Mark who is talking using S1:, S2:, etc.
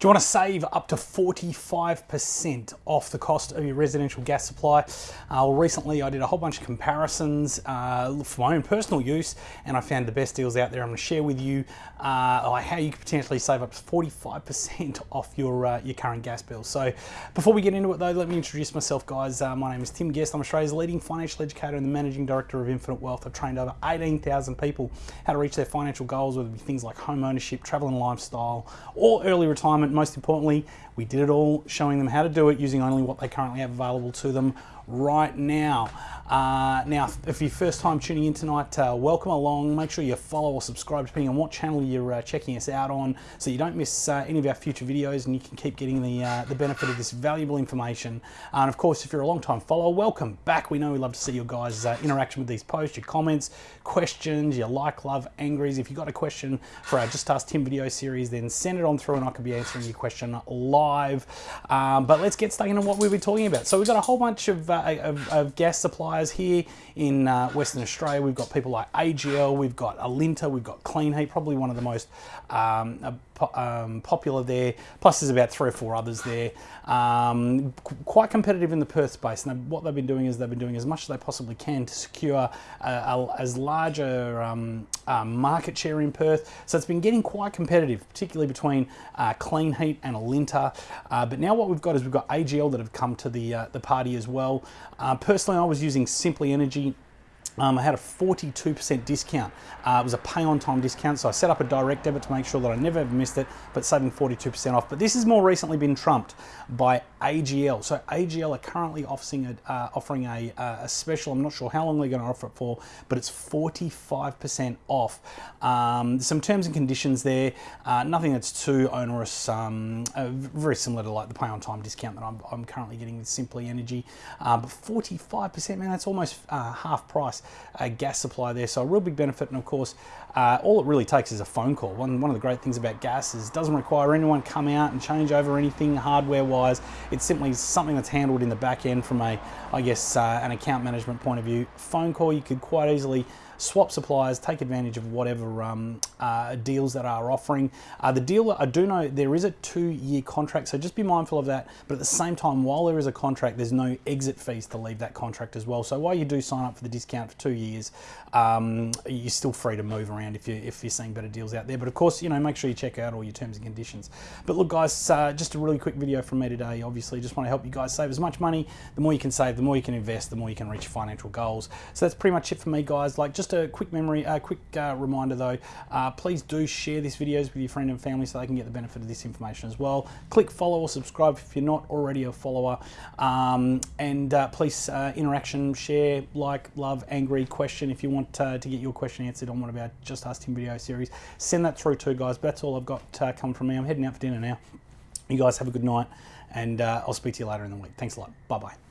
S1: Do you want to save up to 45% off the cost of your residential gas supply? Uh, well, recently I did a whole bunch of comparisons uh, for my own personal use and I found the best deals out there. I'm going to share with you uh, how you could potentially save up to 45% off your, uh, your current gas bill. So before we get into it though, let me introduce myself guys. Uh, my name is Tim Guest. I'm Australia's leading financial educator and the Managing Director of Infinite Wealth. I've trained over 18,000 people how to reach their financial goals, whether it be things like home ownership, travel and lifestyle, or early retirement most importantly, we did it all showing them how to do it using only what they currently have available to them right now. Uh, now, if you're first time tuning in tonight, uh, welcome along. Make sure you follow or subscribe depending on what channel you're uh, checking us out on so you don't miss uh, any of our future videos and you can keep getting the, uh, the benefit of this valuable information. and of course, if you're a long time follower, welcome back. We know we love to see your guys' uh, interaction with these posts, your comments, questions, your like, love, angries. If you've got a question for our Just Ask Tim video series, then send it on through and I can be answering your question live. Um, but let's get stuck into what we've been talking about. So we've got a whole bunch of of, of, gas suppliers here in uh, Western Australia. We've got people like AGL, we've got Alinta, we've got Kleenheat, probably one of the most um, um, popular there. Plus there's about three or four others there. Um, quite competitive in the Perth space. And what they've been doing is they've been doing as much as they possibly can to secure a, a, as large a um, market share in Perth. So it's been getting quite competitive, particularly between uh, Heat and Alinta. Uh, but now what we've got is we've got AGL that have come to the, uh, the party as well. Uh, personally, I was using Simply Energy um, I had a 42% discount. Uh, it was a pay on time discount, so I set up a direct debit to make sure that I never ever missed it, but saving 42% off. But this has more recently been trumped by AGL. So AGL are currently offering a, uh, offering a, uh, a, special, I'm not sure how long they're going to offer it for, but it's 45% off. Um, some terms and conditions there, uh, nothing that's too onerous, um, uh, very similar to like the pay on time discount that I'm, I'm currently getting with Simply Energy. Uh, but 45%, man, that's almost half price uh, gas supply there. So a real big benefit. And of course, uh, all it really takes is a phone call. One, one of the great things about gas is it doesn't require anyone come out and change over anything hardware wise. It's simply something that's handled in the back end from a, I guess, uh, an account management point of view. Phone call, you could quite easily swap suppliers, take advantage of whatever um, uh, deals that are offering. Uh, the deal, I do know there is a two-year contract, so just be mindful of that. But at the same time, while there is a contract, there's no exit fees to leave that contract as well. So while you do sign up for the discount for two years, um, you're still free to move around if, you, if you're seeing better deals out there. But of course, you know, make sure you check out all your terms and conditions. But look, guys, uh, just a really quick video from me today. Obviously, just want to help you guys save as much money. The more you can save, the more you can invest, the more you can reach your financial goals. So that's pretty much it for me, guys. Like just a quick memory, a quick uh, reminder though, uh, please do share these videos with your friend and family so they can get the benefit of this information as well. Click follow or subscribe if you're not already a follower. Um, and uh, please uh, interaction, share, like, love, angry, question if you want uh, to get your question answered on one of our Just Ask Tim video series. Send that through too, guys. But that's all I've got uh, coming from me. I'm heading out for dinner now. You guys have a good night and I'll speak to you later in the week. Thanks a lot. Bye-bye.